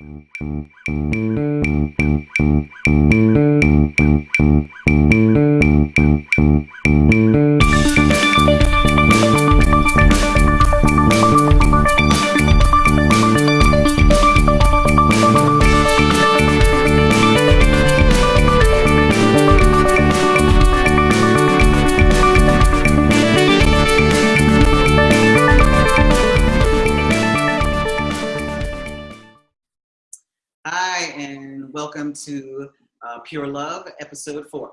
Thank you. Uh, Pure Love, episode four.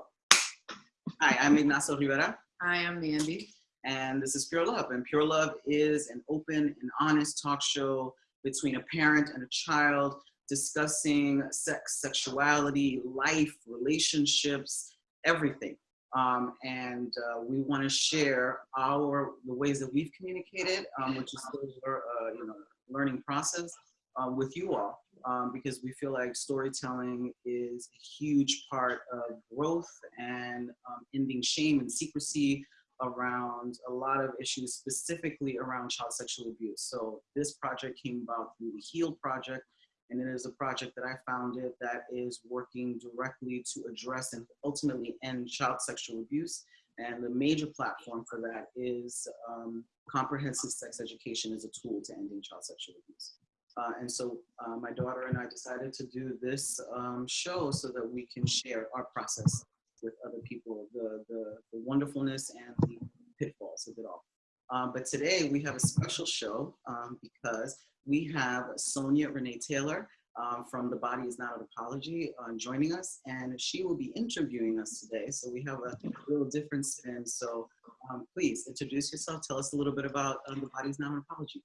Hi, I'm Ignacio Rivera, Hi, I'm Mandy. and this is Pure Love. And Pure Love is an open and honest talk show between a parent and a child discussing sex, sexuality, life, relationships, everything. Um, and uh, we want to share our the ways that we've communicated, um, which is still a uh, you know learning process uh, with you all um, because we feel like storytelling is a huge part of growth and um, ending shame and secrecy around a lot of issues, specifically around child sexual abuse. So this project came about through the HEAL project, and it is a project that I founded that is working directly to address and ultimately end child sexual abuse. And the major platform for that is um, comprehensive sex education as a tool to ending child sexual abuse. Uh, and so uh, my daughter and I decided to do this um, show so that we can share our process with other people, the, the, the wonderfulness and the pitfalls of it all. Um, but today we have a special show um, because we have Sonya Renee Taylor um, from The Body Is Not an Apology uh, joining us, and she will be interviewing us today. So we have a little different spin. So um, please introduce yourself. Tell us a little bit about um, The Body Is Not an Apology.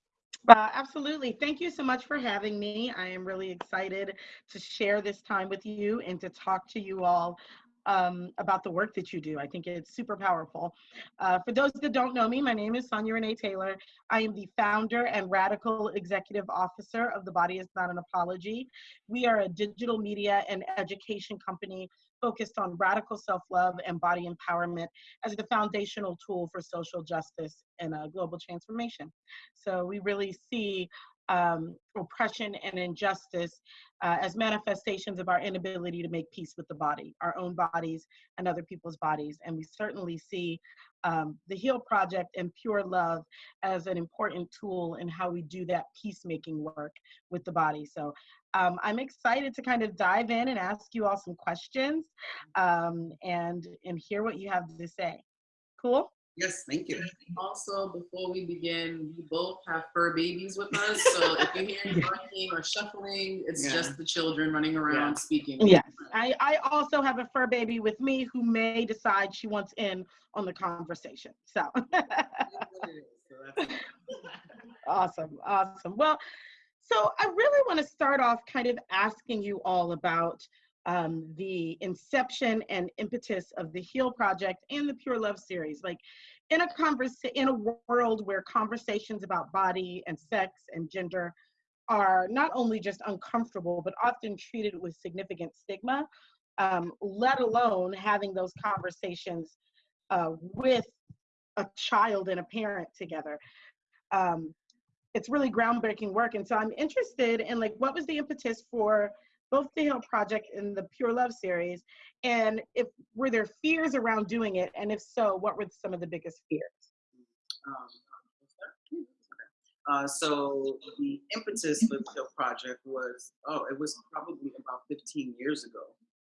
Uh, absolutely. Thank you so much for having me. I am really excited to share this time with you and to talk to you all um, about the work that you do. I think it's super powerful. Uh, for those that don't know me, my name is Sonya Renee Taylor. I am the founder and radical executive officer of The Body is Not an Apology. We are a digital media and education company focused on radical self love and body empowerment as the foundational tool for social justice and uh, global transformation. So we really see um, oppression and injustice uh, as manifestations of our inability to make peace with the body, our own bodies and other people's bodies. And we certainly see um, the HEAL Project and Pure Love as an important tool in how we do that peacemaking work with the body. So um, I'm excited to kind of dive in and ask you all some questions um, and, and hear what you have to say. Cool? Yes, thank you. Also, before we begin, we both have fur babies with us. So if you hear barking or shuffling, it's Yeah. just the children running around Yeah. speaking. Yes. I, I also have a fur baby with me who may decide she wants in on the conversation. So awesome. Awesome. Well, so I really want to start off kind of asking you all about um, the inception and impetus of the Heal Project and the Pure Love series. Like in a conversa- in a world where conversations about body and sex and gender are not only just uncomfortable, but often treated with significant stigma, um, let alone having those conversations uh, with a child and a parent together. Um, it's really groundbreaking work. And so I'm interested in like, what was the impetus for both the Heal Project and the Pure Love series? And if, were there fears around doing it? And if so, what were some of the biggest fears? Um, uh, so the impetus for the HEAL project was, oh, it was probably about 15 years ago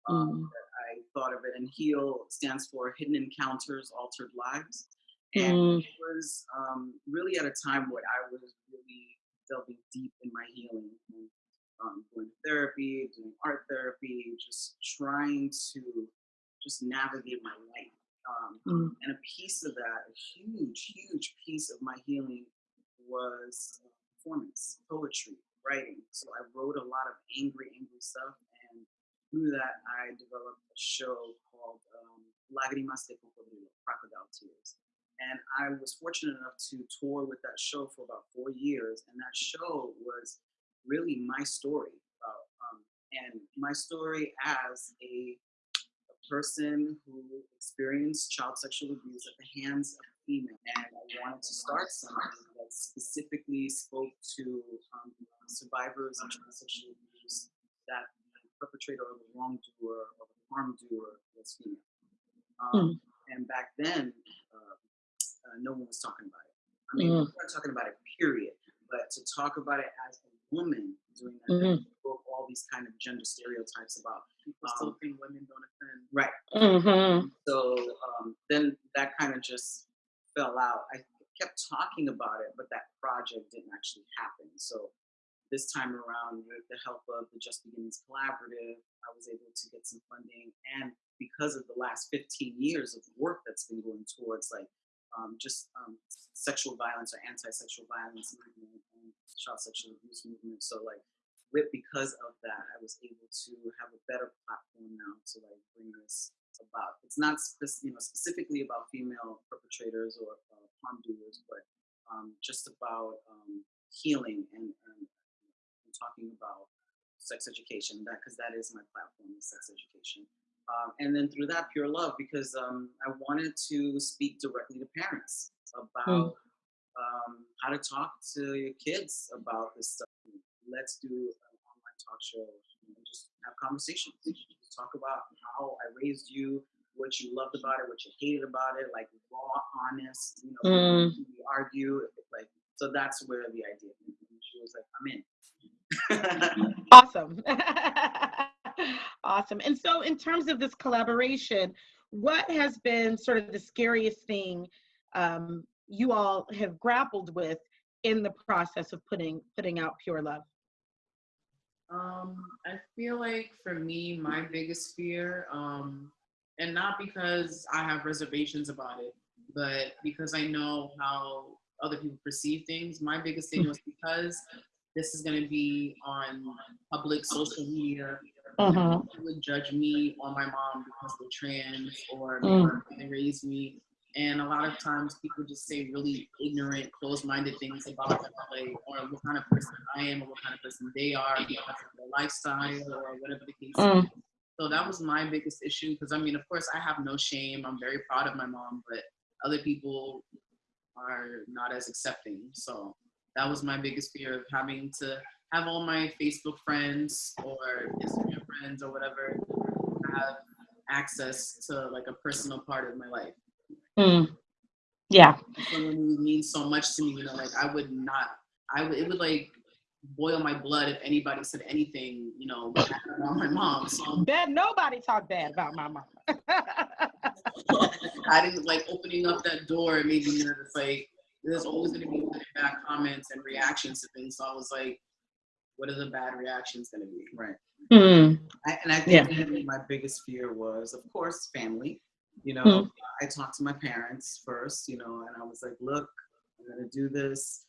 um, Mm. that I thought of it. And HEAL stands for Hidden Encounters, Altered Lives. And Mm. it was um, really at a time when I was really delving deep in my healing, and, um, to therapy, doing art therapy, just trying to just navigate my life. Um, Mm. and a piece of that, a huge, huge piece of my healing was performance, poetry, writing. So I wrote a lot of angry, angry stuff. And through that, I developed a show called um, Lágrimas de Cocodrilo, Crocodile Tears. And I was fortunate enough to tour with that show for about four years. And that show was really my story. About, um, and my story as a a person who experienced child sexual abuse at the hands of a female. And I wanted to start something that specifically spoke to um, survivors of child sexual abuse that the perpetrator or the wrongdoer or the harm doer was female. Hmm. Um, And back then, uh, uh, no one was talking about it. I mean, Mm. we weren't talking about it, period. But to talk about it as a woman doing that, Mhm. broke all these kind of gender stereotypes about People still Um, think women don't offend. right. Mm-hmm. So um, then that kind of just fell out. I kept talking about it, but that project didn't actually happen. So this time around, with the help of the Just Beginnings Collaborative, I was able to get some funding. And because of the last 15 years of work that's been going towards like um, just um, sexual violence or anti-sexual violence movement and child sexual abuse movement. So like with because of that, I was able to have a better platform now to like bring this about. It's not spec- you know specifically about female perpetrators or uh, harm doers, but um, just about um, healing and, and, and talking about sex education. That because that is my platform, is sex education. Um, and then through that, pure love, because um, I wanted to speak directly to parents about um, how to talk to your kids about this stuff. Let's do an online talk show and just have conversations. Just talk about how I raised you, what you loved about it, what you hated about it, like raw, honest. You know, Mm. we argue, like so. That's where the idea. Came from. She was like, "I'm in." Awesome. awesome. And so, in terms of this collaboration, what has been sort of the scariest thing um, you all have grappled with in the process of putting putting out Pure Love? Um, I feel like for me, my biggest fear, um, and not because I have reservations about it, but because I know how other people perceive things. My biggest thing was because this is going to be on public social media. Mhm. People would judge me or my mom because they're trans or Mm. they raised me. And a lot of times people just say really ignorant, closed-minded things about them, like, or what kind of person I am or what kind of person they are because of their lifestyle or whatever the case Mm. is. So that was my biggest issue because I mean, of course, I have no shame. I'm very proud of my mom, but other people are not as accepting. So that was my biggest fear of having to have all my Facebook friends or Instagram friends or whatever have access to like a personal part of my life. Mm. Yeah. Someone who means so much to me, you know, like I would not, I would, it would like boil my blood if anybody said anything, you know, bad about my mom. So Bet nobody talked bad about my mom. I didn't like opening up that door. It made me nervous. Like there's always going to be bad comments and reactions to things. So I was like, what are the bad reactions going to be? right. Mm. I, and I think that my biggest fear was, of course, family. You know, Mhm. I talked to my parents first, you know, and I was like, look, I'm going to do this.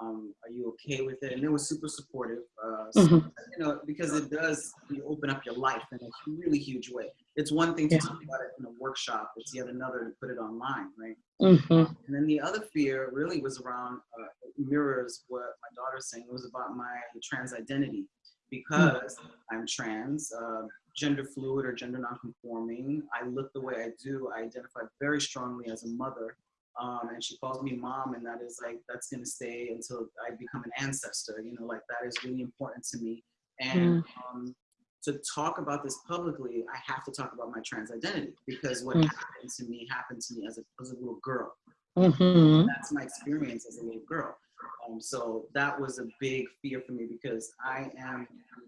Um, are you okay with it? And they were super supportive. Uh, so, Mhm. You know, because it does you open up your life in a really huge way. It's one thing to Yeah. talk about it in a workshop. It's yet another to put it online, right? Mhm. And then the other fear really was around uh, mirrors what my daughter's saying. It was about my trans identity because I'm trans, uh, gender fluid or gender nonconforming. I look the way I do. I identify very strongly as a mother. Um, and she calls me mom, and that is like that's gonna stay until I become an ancestor. You know, like that is really important to me. And um, to talk about this publicly, I have to talk about my trans identity because what Mm. happened to me happened to me as a, as a little girl Mhm. that's my experience as a little girl. Um, so that was a big fear for me because I am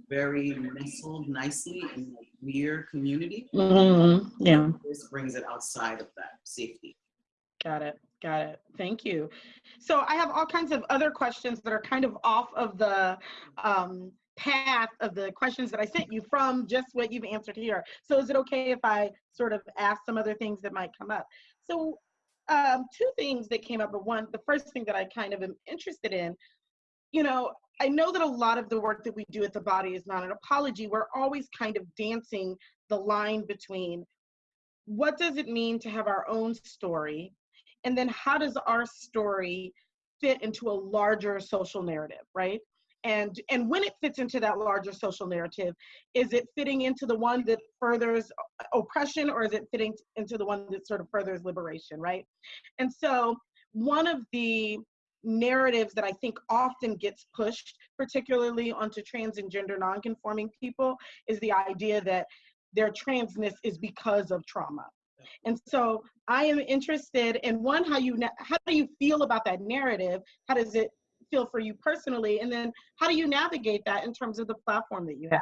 very nestled nicely in a queer community. Mhm. Yeah. This brings it outside of that safety. Got it. Got it. Thank you. So I have all kinds of other questions that are kind of off of the um, path of the questions that I sent you from just what you've answered here. So is it okay if I sort of ask some other things that might come up? So um, two things that came up, but one, the first thing that I kind of am interested in, you know, I know that a lot of the work that we do at the body is not an apology. We're always kind of dancing the line between what does it mean to have our own story and then how does our story fit into a larger social narrative right and and when it fits into that larger social narrative is it fitting into the one that furthers oppression or is it fitting into the one that sort of furthers liberation right and so one of the narratives that I think often gets pushed, particularly onto trans and gender nonconforming people, is the idea that their transness is because of trauma. And so I am interested in one, how you how do you feel about that narrative? How does it feel for you personally? And then how do you navigate that in terms of the platform that you have?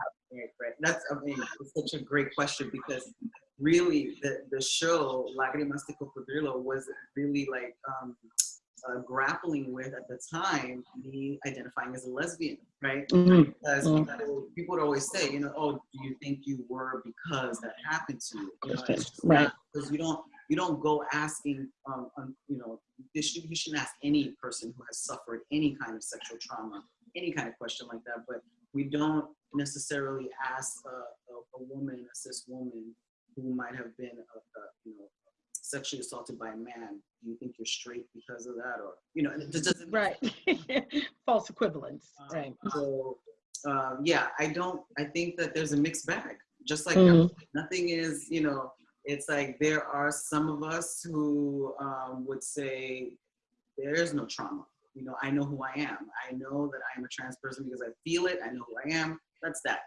That's I mean, such a great question because really the the show Lágrimas de Cocodrilo was really like um, uh, grappling with at the time me identifying as a lesbian, right? Because Mm. people, people would always say, you know, oh, do you think you were because that happened to you? you know, Okay, it's just right. Because you don't you don't go asking, um, um, you know, you shouldn't ask any person who has suffered any kind of sexual trauma any kind of question like that. But we don't necessarily ask a, a, a woman, a cis woman, who might have been, a, a, you know, sexually assaulted by a man. Do you think you're straight because of that, or you know, it doesn't Right. False equivalence. Um, Right. So, um, yeah, I don't. I think that there's a mixed bag. Just like Mhm. nothing is, you know, it's like there are some of us who um, would say there is no trauma. You know, I know who I am. I know that I am a trans person because I feel it. I know who I am. That's that.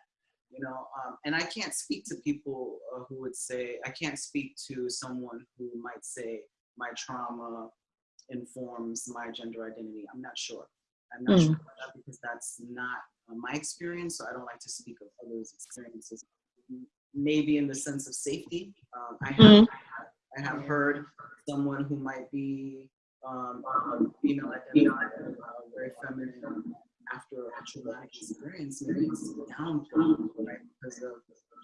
You know, um, and I can't speak to people uh, who would say I can't speak to someone who might say my trauma informs my gender identity. I'm not sure. I'm not Mm. sure about that because that's not uh, my experience. So I don't like to speak of others' experiences. Maybe in the sense of safety. Um, I have Mhm. I have heard someone who might be um, um, female identified, uh, very feminine, after a traumatic experience, maybe it's downplayed, right? Because of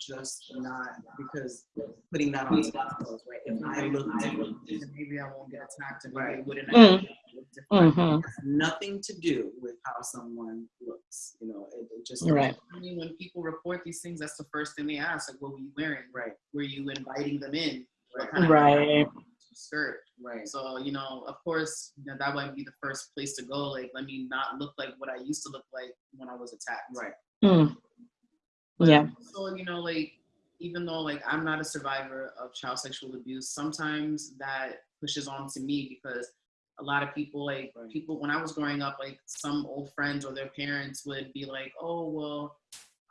just not because putting that on themselves, right? If I look different, maybe I won't get attacked and Right. maybe wouldn't Mm. have look different. Mhm. it has nothing to do with how someone looks. You know, it, it just Right. I mean, when people report these things, that's the first thing they ask, like, what were you wearing? Right, Were you inviting them in? Right. kind of Right. Skirt? right. So, you know, of course, you know, that might be the first place to go. Like, let me not look like what I used to look like when I was attacked. Right. Mm. But Yeah. So, you know, like, even though like I'm not a survivor of child sexual abuse, sometimes that pushes on to me because a lot of people like Right. people when I was growing up, like some old friends or their parents would be like, oh well,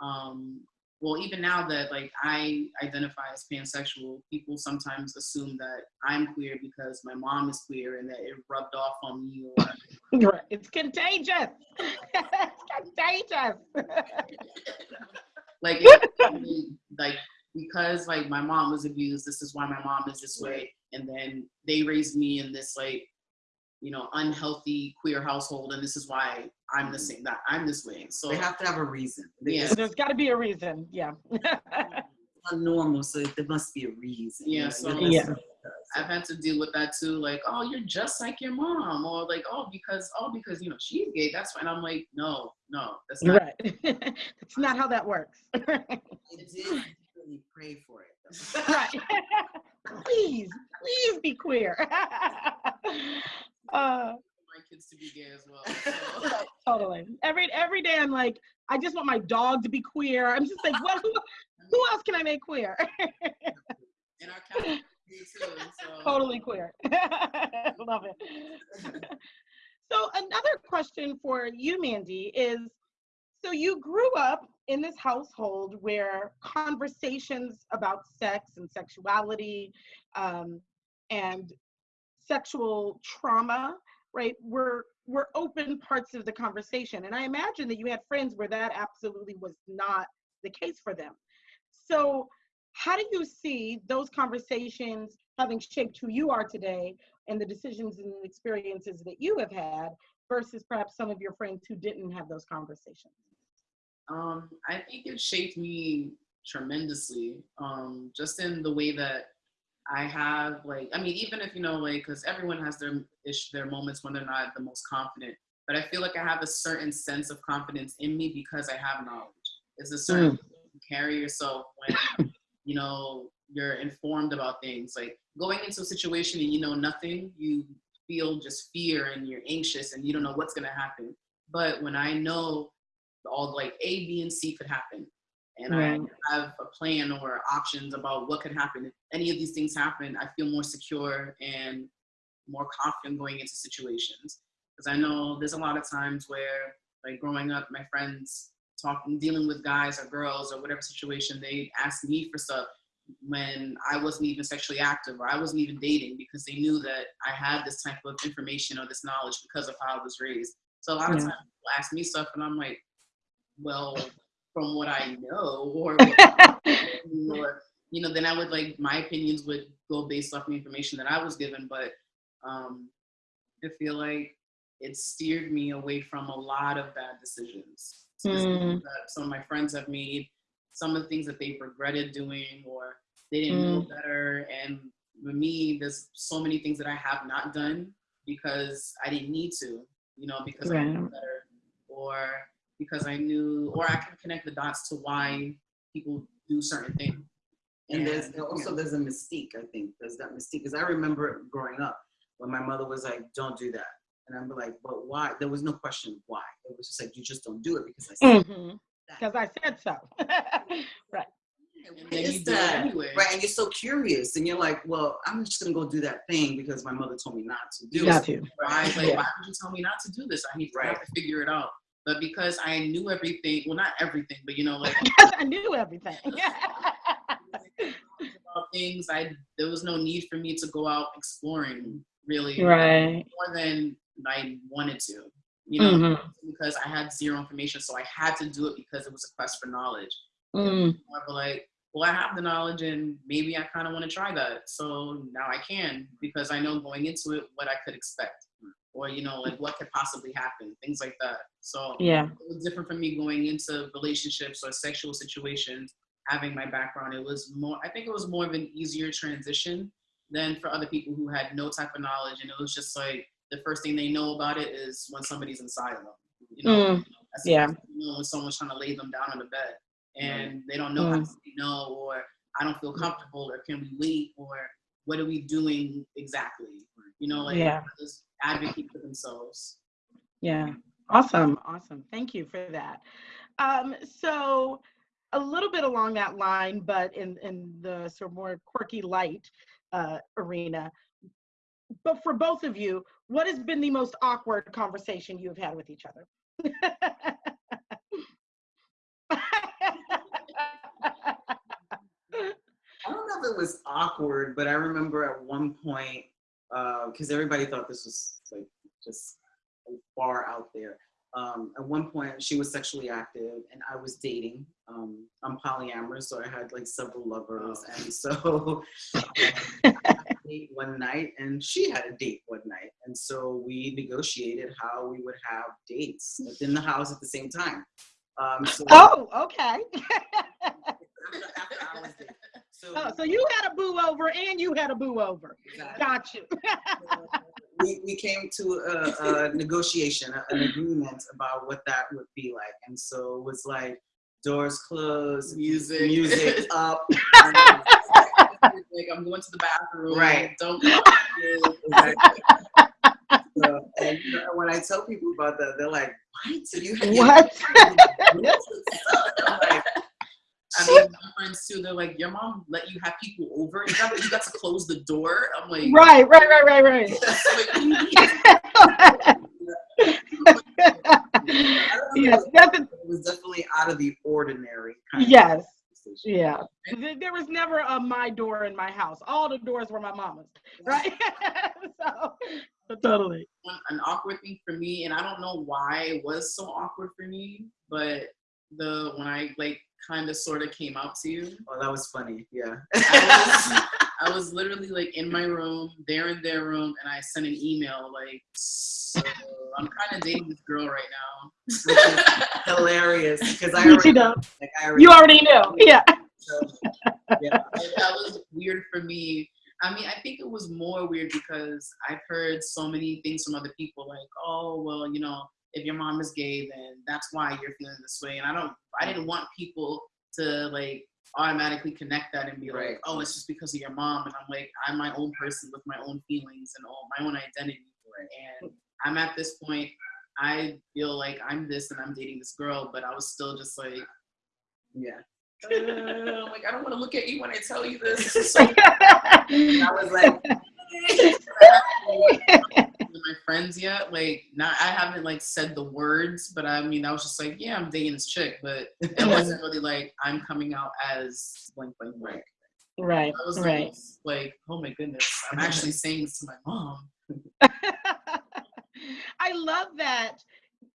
um, well even now that like I identify as pansexual, people sometimes assume that I'm queer because my mom is queer and that it rubbed off on me or It's contagious. it's contagious. like it, like because like my mom was abused this is why my mom is this way and then they raised me in this like you know unhealthy queer household and this is why i'm the same that i'm this way so They have to have a reason. They- Yeah. It's There's got to be a reason. Yeah. not normal, so there must be a reason. Yeah, you so- Yeah. i've had to deal with that too like oh you're just like your mom or like oh because oh because you know she's gay that's fine i'm like no no that's not right. That's not how that works. I did really pray for it. right. please, please be queer. uh, my kids to be gay as well so. totally. Every every day I'm like, I just want my dog to be queer. I'm just like, what? Who, who else can I make queer? and our too so totally queer. Love it. so another question for you, Mandy, is so you grew up in this household where conversations about sex and sexuality um, and sexual trauma, right, were were open parts of the conversation. And I imagine that you had friends where that absolutely was not the case for them. So how do you see those conversations having shaped who you are today and the decisions and experiences that you have had versus perhaps some of your friends who didn't have those conversations? Um, I think it shaped me tremendously. Um, just in the way that I have, like, I mean, even if you know, like, because everyone has their ish, their moments when they're not the most confident. But I feel like I have a certain sense of confidence in me because I have knowledge. It's a certain mm. you carry yourself when you know you're informed about things. Like going into a situation and you know nothing, you feel just fear and you're anxious and you don't know what's gonna happen. But when I know all like A, B, and C could happen. And Right. I have a plan or options about what could happen. If any of these things happen, I feel more secure and more confident going into situations. because I know there's a lot of times where, like growing up, my friends talking, dealing with guys or girls or whatever situation, they ask me for stuff when I wasn't even sexually active or I wasn't even dating because they knew that I had this type of information or this knowledge because of how I was raised. So a lot of times people ask me stuff and I'm like, well, from what I know or, or you know, then I would like my opinions would go based off the information that I was given. But um, I feel like it steered me away from a lot of bad decisions. Mm. That some of my friends have made, some of the things that they've regretted doing or they didn't know better. And with me, there's so many things that I have not done because I didn't need to, you know, because I knew better or because I knew, or I can connect the dots to why people do certain things. And there's And, also yeah. there's a mystique. I think there's that mystique because I remember growing up when my mother was like, "Don't do that," and I'm like, "But why?" There was no question why. It was just like you just don't do it because I said mm-hmm. Because I said so. right. and then you is do it that?" anyway. Right, and you're so curious, and you're like, "Well, I'm just gonna go do that thing because my mother told me not to do Got it." to. Why, like, Yeah. why would you tell me not to do this? I need to Right. have to figure it out. But because I knew everything, well, not everything, but you know, like I knew everything. about things, I there was no need for me to go out exploring really right. more than I wanted to. You know, Mhm. because I had zero information, so I had to do it because it was a quest for knowledge. Mm. More of like, well, I have the knowledge, and maybe I kind of want to try that. So now I can because I know going into it what I could expect, or you know, like what could possibly happen, things like that. So Yeah. it was different for me going into relationships or sexual situations having my background it was more i think it was more of an easier transition than for other people who had no type of knowledge and it was just like the first thing they know about it is when somebody's inside of them you know Mm, That's the yeah. first you know when someone's trying to lay them down on the bed and they don't know how Mm. to say no or i don't feel comfortable or can we wait or what are we doing exactly you know like Yeah. Advocate for themselves Yeah. Awesome. Awesome. Thank you for that. Um, so a little bit along that line, but in, in the sort of more quirky light uh, arena. But for both of you, what has been the most awkward conversation you have had with each other? I don't know if it was awkward, but I remember at one point, because everybody thought this was like just far out there. Um, at one point, she was sexually active, and I was dating. Um, I'm polyamorous, so I had like several lovers, and so um, I had a date one night, and she had a date one night, and so we negotiated how we would have dates within the house at the same time. Um, so oh, okay. after, after. So, oh, so you had a boo over and you had a boo over. exactly. Got you. we, we came to a, a negotiation, a- an agreement about what that would be like. And so it was like doors closed, music music up. like I'm going to the bathroom. Right. Don't come. So, and you know, when I tell people about that, they're like, "What? So you had What? I'm mean, my friends too. They're like, "Your mom let you have people over? You got, you got to close the door." I'm like, right, right, right, right, right. like, what do you mean? I don't know, yes, a, it was definitely out of the ordinary. Kind yes, yeah. There- There was never a my door in my house. All the doors were my mama's, right? so, so totally. An awkward thing for me, and I don't know why it was so awkward for me, but the when I like kind of sort of came out to you, Oh, that was funny. Yeah. I I was literally like in my room, they're in their room, and I sent an email like, so I'm kind of dating this girl right now. Which is hilarious because I already, know, like, I already you already knew. Yeah. So, yeah. That was weird for me. I mean, I think it was more weird because I've heard so many things from other people, like, oh, well, you know, if your mom is gay, then that's why you're feeling this way. And I don't, I didn't want people to like automatically connect that and be Right. like, oh, it's just because of your mom. And I'm like, I'm my own person with my own feelings and all my own identity. And I'm at this point, I feel like I'm this and I'm dating this girl, but I was still just like, Yeah. uh, like, I don't want to look at you when I tell you this. So I was like, friends yet. Like, not I haven't like said the words, but I mean, I was just like, yeah, I'm dating this chick, but it wasn't really like I'm coming out as blank, blank, blank. Right, I was right. like, like, oh my goodness, I'm actually saying this to my mom. I love that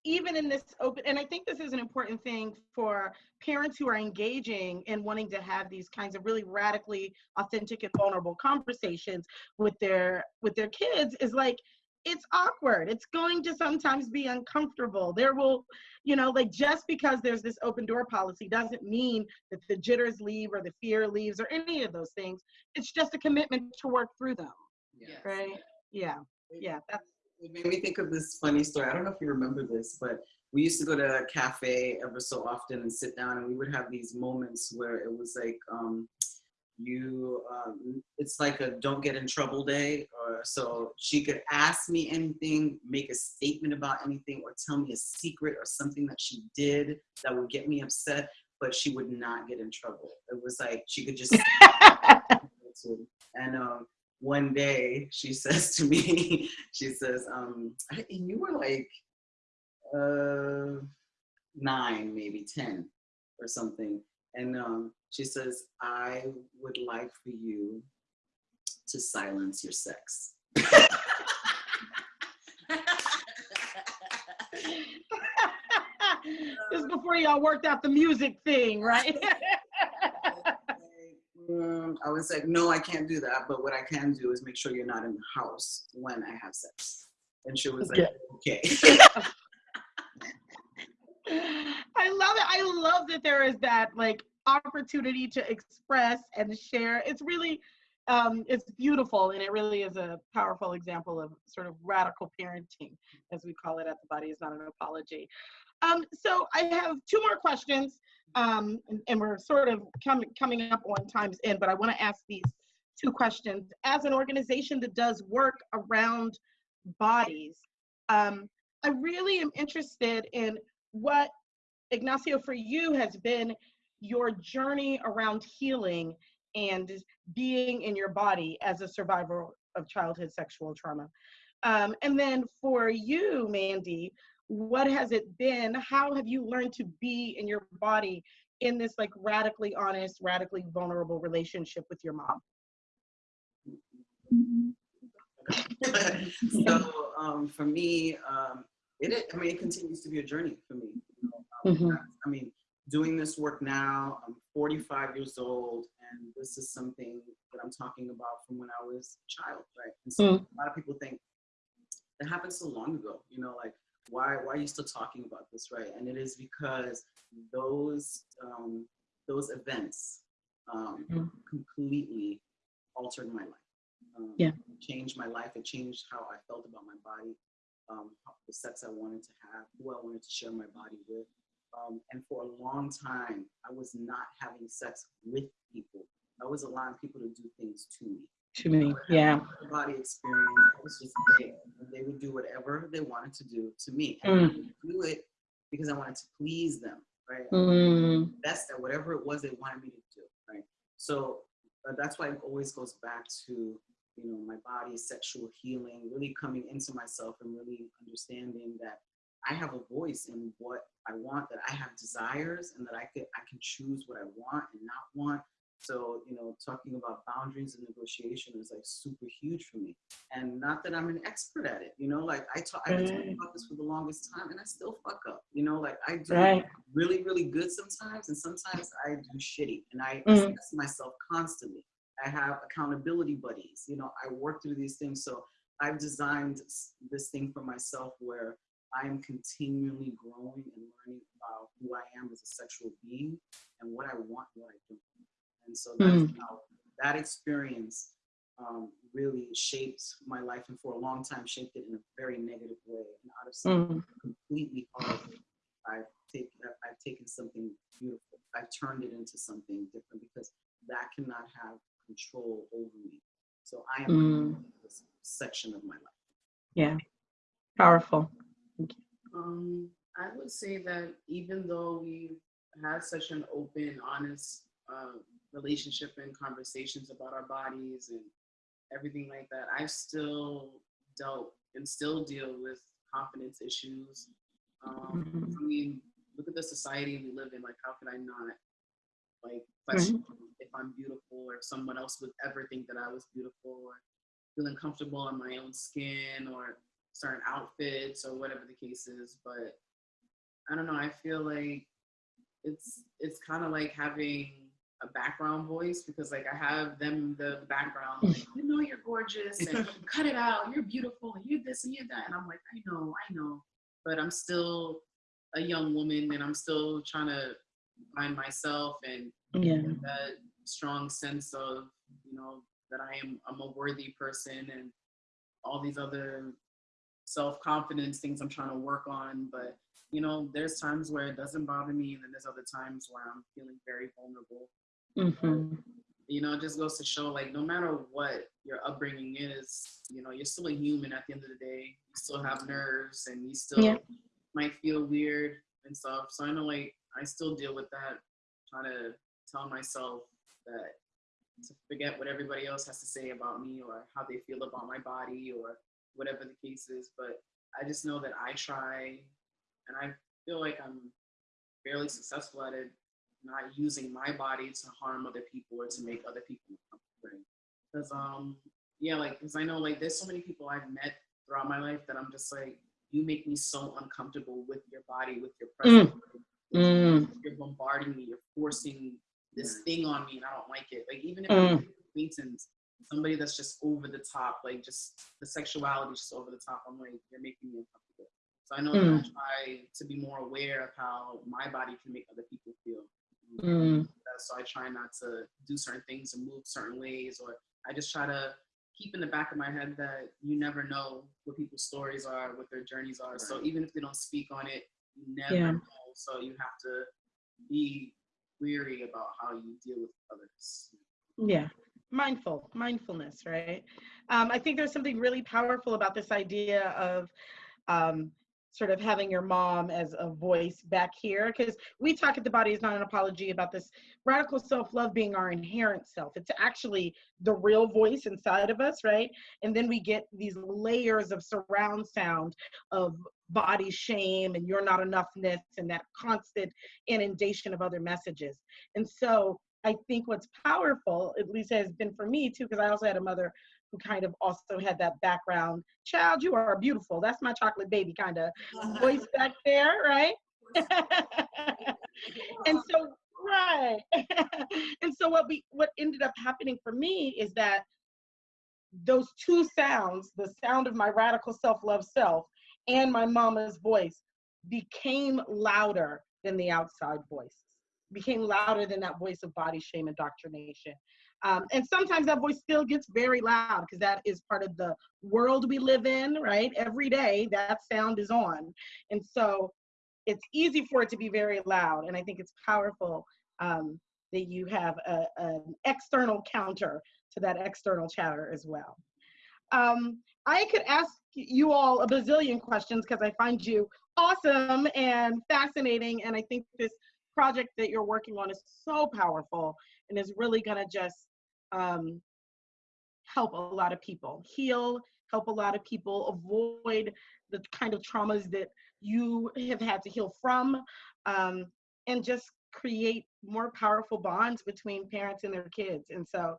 even in this open and I think this is an important thing for parents who are engaging and wanting to have these kinds of really radically authentic and vulnerable conversations with their with their kids is like it's awkward. It's going to sometimes be uncomfortable. There will, you know, like just because there's this open door policy doesn't mean that the jitters leave or the fear leaves or any of those things. It's just a commitment to work through them, Yes. right? Yeah. Yeah, that's It made me think of this funny story. I don't know if you remember this, but we used to go to a cafe ever so often and sit down, and we would have these moments where it was like, um, you, um, it's like a don't get in trouble day. Or so she could ask me anything, make a statement about anything, or tell me a secret or something that she did that would get me upset, but she would not get in trouble. It was like she could just and um, one day she says to me, she says, um, and you were like uh, nine, maybe 10 or something. And um, she says, I would like for you to silence your sex. this is before y'all worked out the music thing, right? I was like, no, I can't do that. But what I can do is make sure you're not in the house when I have sex. And she was like, okay. I love it. I love that there is that like opportunity to express and share. It's really um, it's beautiful and it really is a powerful example of sort of radical parenting, as we call it at the body is not an apology. Um, so I have two more questions, um, and, and we're sort of coming coming up on time's end, but I want to ask these two questions. As an organization that does work around bodies, um, I really am interested in what Ignacio for you has been your journey around healing and being in your body as a survivor of childhood sexual trauma. Um, and then for you, Mandy, what has it been? How have you learned to be in your body in this like radically honest, radically vulnerable relationship with your mom? so um, for me, um, it, I mean, it continues to be a journey for me. you know. Um, Mhm. I mean, doing this work now, I'm 45 years old, and this is something that I'm talking about from when I was a child, right? And so Mm. a lot of people think that happened so long ago, you know, like why why are you still talking about this, right? And it is because those um, those events um, Mm. completely altered my life. Um, Yeah. changed my life. It changed how I felt about my body, um, the sex I wanted to have, who I wanted to share my body with. Um, and for a long time, I was not having sex with people. I was allowing people to do things to me. To me, yeah. Body experience. I was just there. They would do whatever they wanted to do to me. And I would do it because I wanted to please them, right? Mm, best at whatever it was they wanted me to do, right? So uh, that's why it always goes back to, you know, my body, sexual healing, really coming into myself and really understanding that I have a voice in what I want, that I have desires and that I could I can choose what I want and not want. So, you know, talking about boundaries and negotiation is like super huge for me. And not that I'm an expert at it, you know, like I talk, I've been talking about this for the longest time and I still fuck up, you know, like I do right. really, really good sometimes, and sometimes I do shitty, and I Mm. assess myself constantly. I have accountability buddies. You know, I work through these things. So I've designed this thing for myself where I am continually growing and learning about who I am as a sexual being and what I want and what I don't. And so that's how that experience um, really shaped my life, and for a long time shaped it in a very negative way. And out of something Mm, completely horrible, I've taken I've taken something beautiful. I've turned it into something different because that cannot have control over me. So I am Mm. this section of my life. yeah. Powerful. Um, I would say that even though we had such an open, honest uh, relationship and conversations about our bodies and everything like that, I still dealt and still deal with confidence issues. Um, Mhm. I mean, look at the society we live in. Like, how could I not like Mm-hmm. question if I'm beautiful or if someone else would ever think that I was beautiful or feeling comfortable in my own skin or certain outfits or whatever the case is. But I don't know. I feel like it's it's kind of like having a background voice because like I have them the background like, you know you're gorgeous and cut it out you're beautiful and you're this and you're that and I'm like I know I know but I'm still a young woman and I'm still trying to find myself and Yeah. that strong sense of you know that I am I'm a worthy person and all these other self-confidence things I'm trying to work on. But you know there's times where it doesn't bother me and then there's other times where I'm feeling very vulnerable. Hmm you know it just goes to show like no matter what your upbringing is you know you're still a human at the end of the day. You still have nerves and you still Yeah. might feel weird and stuff. So i know like i still deal with that trying to tell myself that to forget what everybody else has to say about me or how they feel about my body or whatever the case is but i just know that i try and i feel like i'm fairly successful at it not using my body to harm other people or to make other people uncomfortable. Because um yeah, like because I know like there's so many people I've met throughout my life that I'm just like, you make me so uncomfortable with your body, with your presence. Mm. You're bombarding me, you're forcing this thing on me and I don't like it. Like even if Mm. I'm acquaintance, somebody that's just over the top, like just the sexuality is just over the top, I'm like, you're making me uncomfortable. So I know that I Mm. try to be more aware of how my body can make other people feel. Mm. Uh, So I try not to do certain things and move certain ways, or I just try to keep in the back of my head that you never know what people's stories are, what their journeys are. So even if they don't speak on it, you never Yeah. know. So you have to be weary about how you deal with others. Yeah. Mindful, mindfulness, right? Um, I think there's something really powerful about this idea of um, sort of having your mom as a voice back here because we talk at the body is not an apology about this radical self-love being our inherent self it's actually the real voice inside of us right and then we get these layers of surround sound of body shame and you're not enoughness and that constant inundation of other messages. And so i think what's powerful at least has been for me too because i also had a mother who kind of also had that background. Child you are beautiful. That's my chocolate baby kind of uh-huh. voice back there right? And so right. And so what we what ended up happening for me is that those two sounds the sound of my radical self-love self and my mama's voice became louder than the outside voice became louder than that voice of body shame indoctrination um, and sometimes that voice still gets very loud because that is part of the world we live in, right? Every day that sound is on. And so it's easy for it to be very loud. And I think it's powerful um, that you have a, an external counter to that external chatter as well. Um, I could ask you all a bazillion questions because I find you awesome and fascinating. And I think this project that you're working on is so powerful and is really going to just um, help a lot of people heal, help a lot of people avoid the kind of traumas that you have had to heal from, um, and just create more powerful bonds between parents and their kids. And so,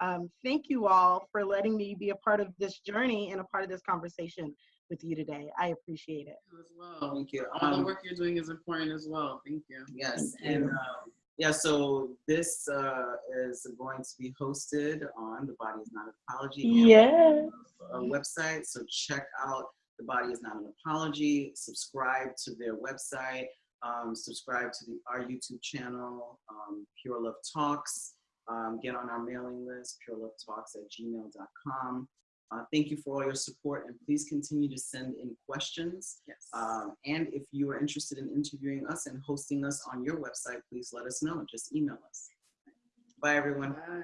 um, thank you all for letting me be a part of this journey and a part of this conversation with you today. I appreciate it. As well. Thank you. All the Um, work you're doing is important as well. Thank you. Yes, Thank and you. uh, yeah, so this uh, is going to be hosted on the Body is Not an Apology Yes. website. So check out the Body is Not an Apology. Subscribe to their website. Um, subscribe to the, our YouTube channel, um, Pure Love Talks. Um, get on our mailing list, purelovetalks at gmail.com. Uh, thank you for all your support and please continue to send in questions. Yes. Um, and if you are interested in interviewing us and hosting us on your website, please let us know. Just email us. Bye, everyone. Bye.